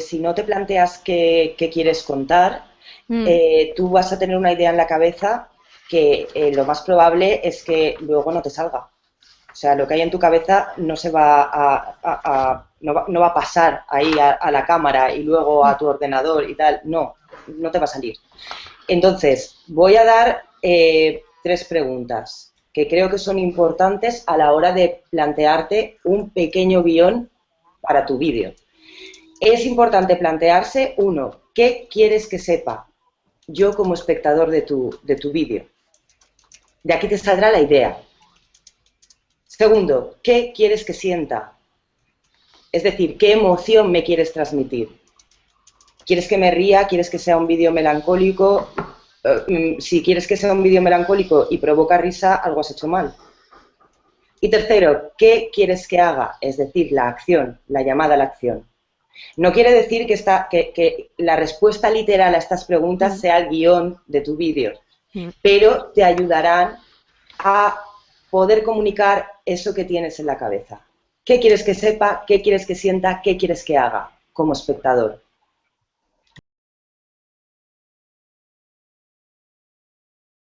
si no te planteas qué, quieres contar, Mm. eh, tú vas a tener una idea en la cabeza que eh, lo más probable es que luego no te salga. O sea, lo que hay en tu cabeza no se va a, a- a- no, va, no va a pasar ahí a, a la cámara y luego a tu ordenador y tal. No, no te va a salir. Entonces, voy a dar eh, tres preguntas que creo que son importantes a la hora de plantearte un pequeño guion para tu vídeo. Es importante plantearse, uno, ¿qué quieres que sepa yo como espectador de tu, de tu vídeo? De aquí te saldrá la idea. Segundo, ¿qué quieres que sienta? Es decir, ¿qué emoción me quieres transmitir? ¿Quieres que me ría? ¿Quieres que sea un vídeo melancólico? Eh, mm, si quieres que sea un vídeo melancólico y provoca risa, algo has hecho mal. Y tercero, ¿qué quieres que haga? Es decir, la acción, la llamada a la acción. No quiere decir que, esta- que- que la respuesta literal a estas preguntas sea el guion de tu vídeo, pero te ayudarán a poder comunicar eso que tienes en la cabeza. ¿Qué quieres que sepa? ¿Qué quieres que sienta? ¿Qué quieres que haga como espectador?